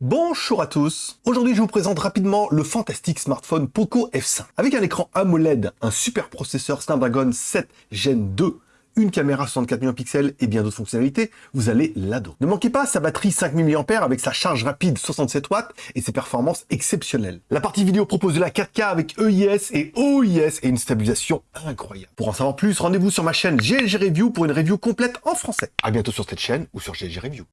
Bonjour à tous Aujourd'hui je vous présente rapidement le fantastique smartphone Poco F5. Avec un écran AMOLED, un super processeur Snapdragon 7 Gen 2, une caméra 64 millions de pixels et bien d'autres fonctionnalités, vous allez l'adorer. Ne manquez pas sa batterie 5000 mAh avec sa charge rapide 67 watts et ses performances exceptionnelles. La partie vidéo propose de la 4K avec EIS et OIS et une stabilisation incroyable. Pour en savoir plus, rendez-vous sur ma chaîne GLG Review pour une review complète en français. A bientôt sur cette chaîne ou sur GLG Review.